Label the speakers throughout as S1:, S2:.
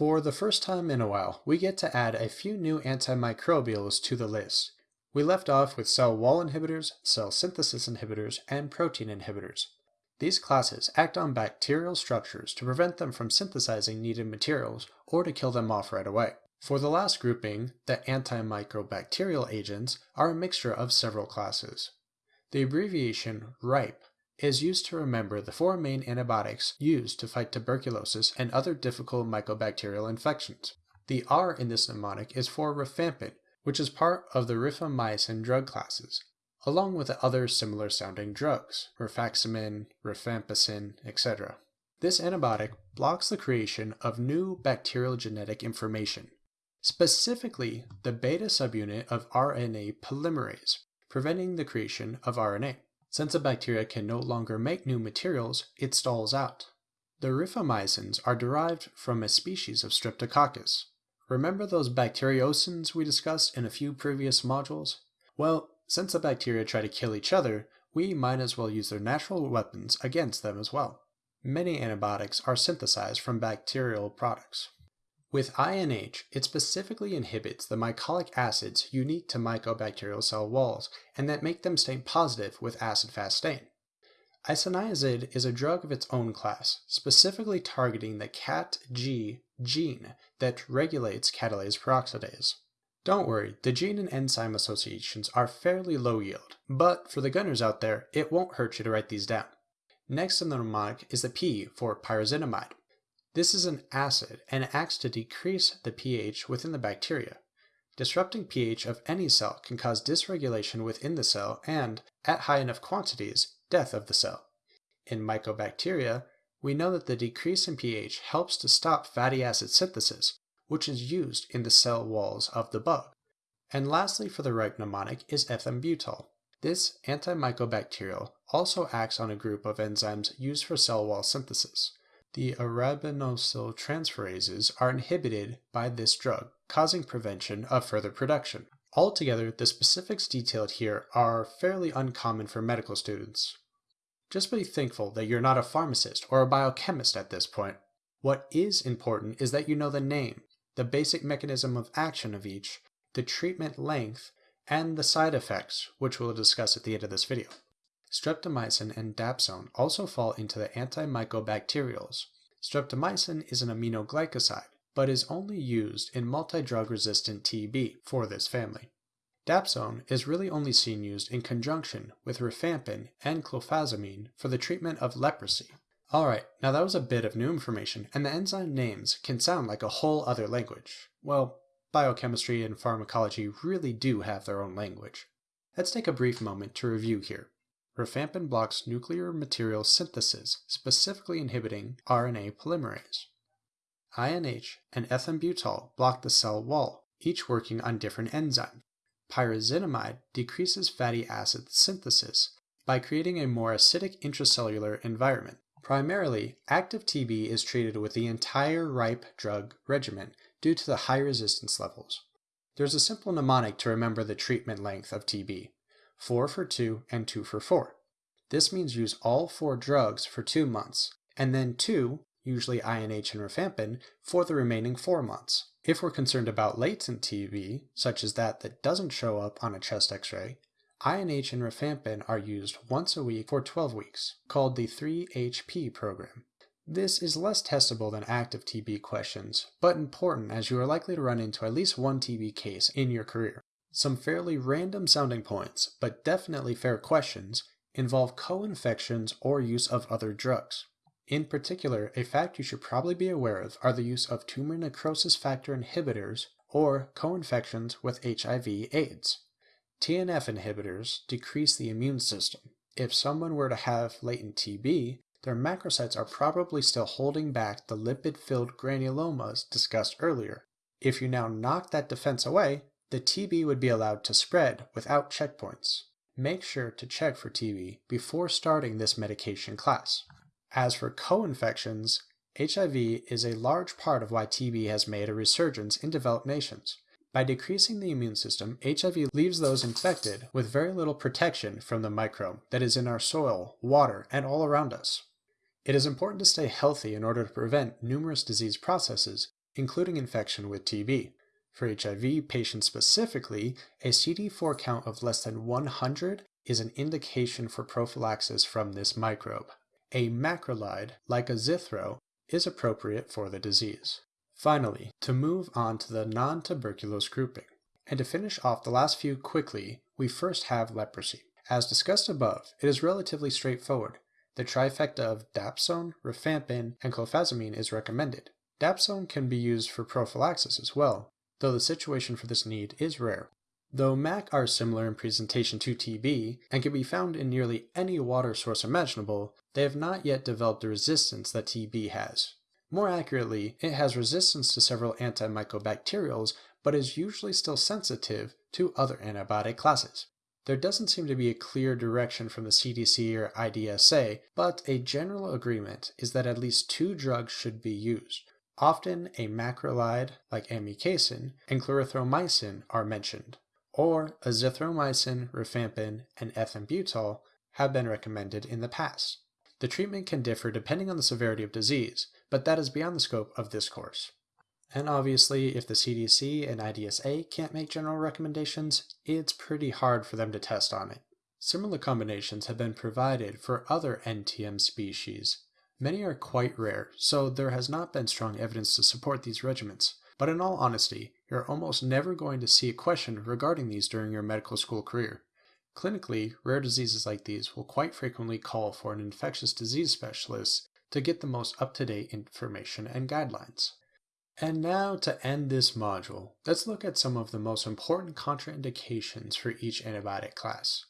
S1: For the first time in a while, we get to add a few new antimicrobials to the list. We left off with cell wall inhibitors, cell synthesis inhibitors, and protein inhibitors. These classes act on bacterial structures to prevent them from synthesizing needed materials or to kill them off right away. For the last grouping, the antimycobacterial agents are a mixture of several classes. The abbreviation RIPE is used to remember the four main antibiotics used to fight tuberculosis and other difficult mycobacterial infections. The R in this mnemonic is for rifampin, which is part of the rifamycin drug classes, along with other similar sounding drugs, rifaximin, rifampicin, etc. This antibiotic blocks the creation of new bacterial genetic information, specifically the beta subunit of RNA polymerase, preventing the creation of RNA. Since a bacteria can no longer make new materials, it stalls out. The rifamycins are derived from a species of Streptococcus. Remember those bacteriocins we discussed in a few previous modules? Well, since the bacteria try to kill each other, we might as well use their natural weapons against them as well. Many antibiotics are synthesized from bacterial products. With INH, it specifically inhibits the mycolic acids unique to mycobacterial cell walls and that make them stain positive with acid-fast stain. Isoniazid is a drug of its own class, specifically targeting the KatG gene that regulates catalase peroxidase. Don't worry, the gene and enzyme associations are fairly low yield, but for the gunners out there, it won't hurt you to write these down. Next in the mnemonic is the P for pyrazinamide. This is an acid and acts to decrease the pH within the bacteria. Disrupting pH of any cell can cause dysregulation within the cell and, at high enough quantities, death of the cell. In mycobacteria, we know that the decrease in pH helps to stop fatty acid synthesis, which is used in the cell walls of the bug. And lastly for the RIPE mnemonic is ethambutol. This antimycobacterial also acts on a group of enzymes used for cell wall synthesis. The arabinosyl transferases are inhibited by this drug, causing prevention of further production. Altogether, the specifics detailed here are fairly uncommon for medical students. Just be thankful that you're not a pharmacist or a biochemist at this point. What is important is that you know the name, the basic mechanism of action of each, the treatment length, and the side effects, which we'll discuss at the end of this video. Streptomycin and dapsone also fall into the antimycobacterials. Streptomycin is an aminoglycoside, but is only used in multi-drug resistant TB for this family. Dapsone is really only seen used in conjunction with rifampin and clofazimine for the treatment of leprosy. Alright, now that was a bit of new information, and the enzyme names can sound like a whole other language. Well, biochemistry and pharmacology really do have their own language. Let's take a brief moment to review here. Rifampin blocks nuclear material synthesis, specifically inhibiting RNA polymerase. INH and ethambutol block the cell wall, each working on different enzymes. Pyrazinamide decreases fatty acid synthesis by creating a more acidic intracellular environment. Primarily, active TB is treated with the entire RIPE drug regimen due to the high resistance levels. There's a simple mnemonic to remember the treatment length of TB. 4 for 2, and 2 for 4. This means use all four drugs for two months, and then two, usually INH and rifampin, for the remaining four months. If we're concerned about latent TB, such as that that doesn't show up on a chest x-ray, INH and rifampin are used once a week for 12 weeks, called the 3HP program. This is less testable than active TB questions, but important as you are likely to run into at least one TB case in your career. Some fairly random sounding points, but definitely fair questions, involve co-infections or use of other drugs. In particular, a fact you should probably be aware of are the use of tumor necrosis factor inhibitors or co-infections with HIV-AIDS. TNF inhibitors decrease the immune system. If someone were to have latent TB, their macrocytes are probably still holding back the lipid-filled granulomas discussed earlier. If you now knock that defense away, the TB would be allowed to spread without checkpoints. Make sure to check for TB before starting this medication class. As for co-infections, HIV is a large part of why TB has made a resurgence in developed nations. By decreasing the immune system, HIV leaves those infected with very little protection from the microbe that is in our soil, water, and all around us. It is important to stay healthy in order to prevent numerous disease processes, including infection with TB. For HIV patients specifically, a CD4 count of less than 100 is an indication for prophylaxis from this microbe. A macrolide, like azithro, is appropriate for the disease. Finally, to move on to the non-tuberculous grouping. And to finish off the last few quickly, we first have leprosy. As discussed above, it is relatively straightforward. The trifecta of dapsone, rifampin, and clofazimine is recommended. Dapsone can be used for prophylaxis as well, though the situation for this need is rare. Though MAC are similar in presentation to TB and can be found in nearly any water source imaginable, they have not yet developed the resistance that TB has. More accurately, it has resistance to several antimycobacterials, but is usually still sensitive to other antibiotic classes. There doesn't seem to be a clear direction from the CDC or IDSA, but a general agreement is that at least two drugs should be used. Often a macrolide like amikacin and clarithromycin are mentioned, or azithromycin, rifampin, and ethambutol have been recommended in the past. The treatment can differ depending on the severity of disease, but that is beyond the scope of this course. And obviously, if the CDC and IDSA can't make general recommendations, it's pretty hard for them to test on it. Similar combinations have been provided for other NTM species, Many are quite rare, so there has not been strong evidence to support these regimens. But in all honesty, you're almost never going to see a question regarding these during your medical school career. Clinically, rare diseases like these will quite frequently call for an infectious disease specialist to get the most up-to-date information and guidelines. And now to end this module, let's look at some of the most important contraindications for each antibiotic class.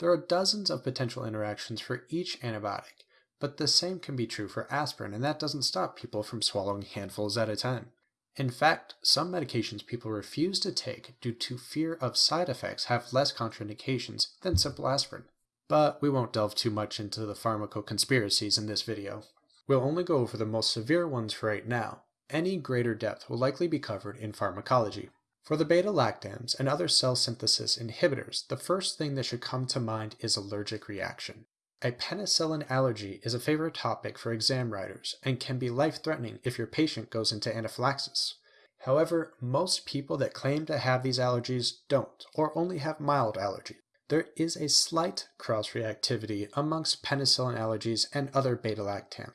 S1: There are dozens of potential interactions for each antibiotic, but the same can be true for aspirin, and that doesn't stop people from swallowing handfuls at a time. In fact, some medications people refuse to take due to fear of side effects have less contraindications than simple aspirin. But we won't delve too much into the pharmacoconspiracies in this video. We'll only go over the most severe ones for right now. Any greater depth will likely be covered in pharmacology. For the beta-lactams and other cell synthesis inhibitors, the first thing that should come to mind is allergic reaction. A penicillin allergy is a favorite topic for exam writers and can be life-threatening if your patient goes into anaphylaxis. However, most people that claim to have these allergies don't, or only have mild allergies. There is a slight cross-reactivity amongst penicillin allergies and other beta-lactam.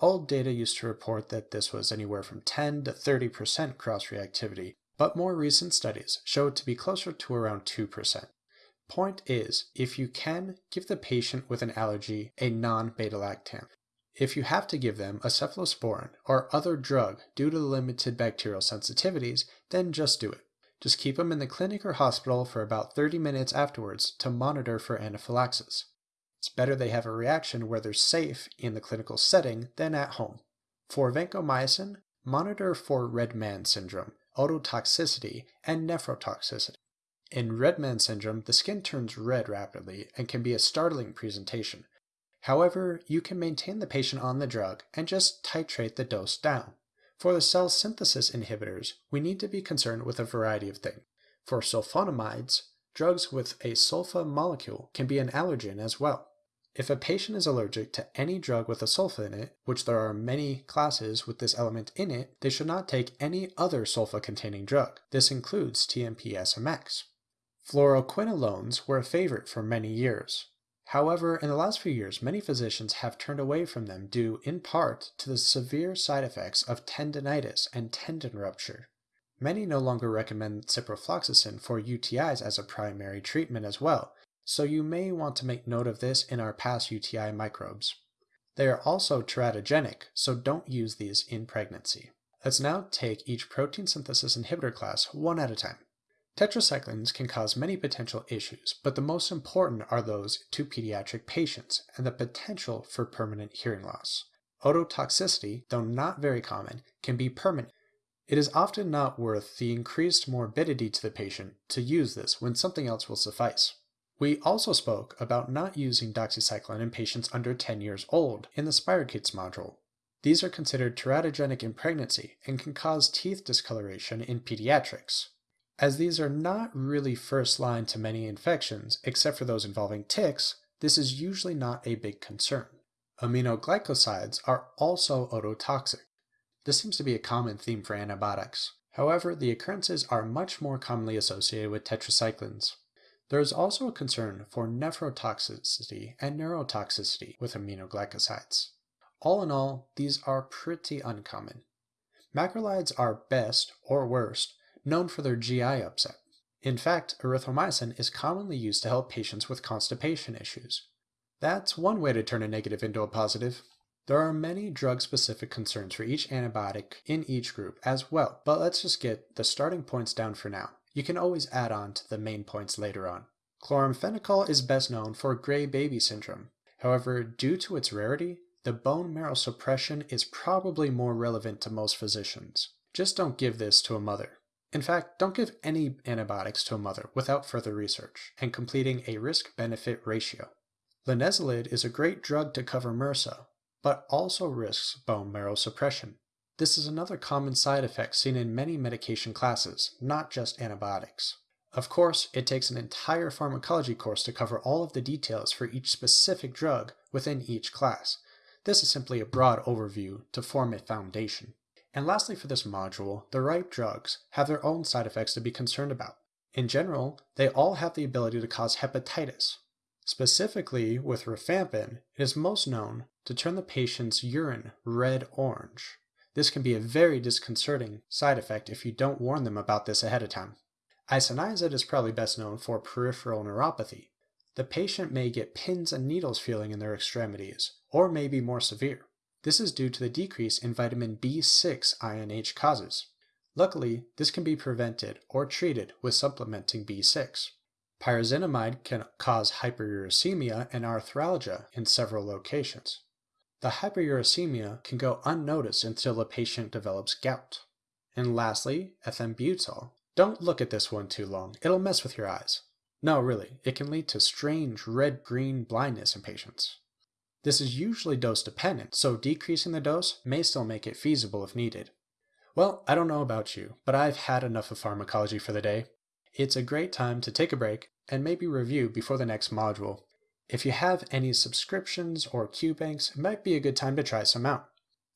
S1: Old data used to report that this was anywhere from 10 to 30% cross-reactivity, but more recent studies show it to be closer to around 2%. Point is, if you can, give the patient with an allergy a non-beta-lactam. If you have to give them a cephalosporin or other drug due to limited bacterial sensitivities, then just do it. Just keep them in the clinic or hospital for about 30 minutes afterwards to monitor for anaphylaxis. It's better they have a reaction where they're safe in the clinical setting than at home. For vancomycin, monitor for red man syndrome, ototoxicity, and nephrotoxicity. In red man syndrome, the skin turns red rapidly and can be a startling presentation. However, you can maintain the patient on the drug and just titrate the dose down. For the cell synthesis inhibitors, we need to be concerned with a variety of things. For sulfonamides, drugs with a sulfa molecule can be an allergen as well. If a patient is allergic to any drug with a sulfa in it, which there are many classes with this element in it, they should not take any other sulfa-containing drug. This includes TMP-SMX. Fluoroquinolones were a favorite for many years. However, in the last few years, many physicians have turned away from them due, in part, to the severe side effects of tendinitis and tendon rupture. Many no longer recommend ciprofloxacin for UTIs as a primary treatment as well, so you may want to make note of this in our past UTI microbes. They are also teratogenic, so don't use these in pregnancy. Let's now take each protein synthesis inhibitor class one at a time. Tetracyclines can cause many potential issues, but the most important are those to pediatric patients and the potential for permanent hearing loss. Ototoxicity, though not very common, can be permanent. It is often not worth the increased morbidity to the patient to use this when something else will suffice. We also spoke about not using doxycycline in patients under 10 years old in the Spirochetes module. These are considered teratogenic in pregnancy and can cause teeth discoloration in pediatrics. As these are not really first line to many infections, except for those involving ticks, this is usually not a big concern. Aminoglycosides are also ototoxic. This seems to be a common theme for antibiotics. However, the occurrences are much more commonly associated with tetracyclines. There is also a concern for nephrotoxicity and neurotoxicity with aminoglycosides. All in all, these are pretty uncommon. Macrolides are best, or worst, known for their GI upset. In fact, erythromycin is commonly used to help patients with constipation issues. That's one way to turn a negative into a positive. There are many drug-specific concerns for each antibiotic in each group as well, but let's just get the starting points down for now. You can always add on to the main points later on. Chloramphenicol is best known for gray baby syndrome. However, due to its rarity, the bone marrow suppression is probably more relevant to most physicians. Just don't give this to a mother. In fact, don't give any antibiotics to a mother without further research and completing a risk-benefit ratio. Linezolid is a great drug to cover MRSA, but also risks bone marrow suppression. This is another common side effect seen in many medication classes, not just antibiotics. Of course, it takes an entire pharmacology course to cover all of the details for each specific drug within each class. This is simply a broad overview to form a foundation. And lastly for this module, the RIPE drugs have their own side effects to be concerned about. In general, they all have the ability to cause hepatitis, Specifically, with rifampin, it is most known to turn the patient's urine red-orange. This can be a very disconcerting side effect if you don't warn them about this ahead of time. Isoniazid is probably best known for peripheral neuropathy. The patient may get pins and needles feeling in their extremities, or may be more severe. This is due to the decrease in vitamin B6 INH causes. Luckily, this can be prevented or treated with supplementing B6. Pyrazinamide can cause hyperuricemia and arthralgia in several locations. The hyperuricemia can go unnoticed until the patient develops gout. And lastly, ethambutol. Don't look at this one too long, it'll mess with your eyes. No, really, it can lead to strange red-green blindness in patients. This is usually dose dependent, so decreasing the dose may still make it feasible if needed. Well, I don't know about you, but I've had enough of pharmacology for the day. It's a great time to take a break and maybe review before the next module. If you have any subscriptions or QBanks, it might be a good time to try some out.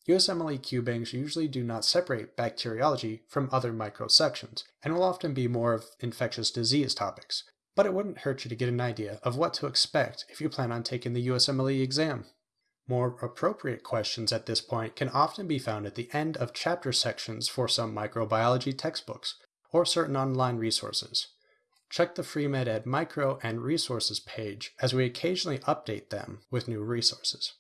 S1: USMLE QBanks usually do not separate bacteriology from other microsections, and will often be more of infectious disease topics, but it wouldn't hurt you to get an idea of what to expect if you plan on taking the USMLE exam. More appropriate questions at this point can often be found at the end of chapter sections for some microbiology textbooks, or certain online resources. Check the FreeMed Ed Micro and Resources page as we occasionally update them with new resources.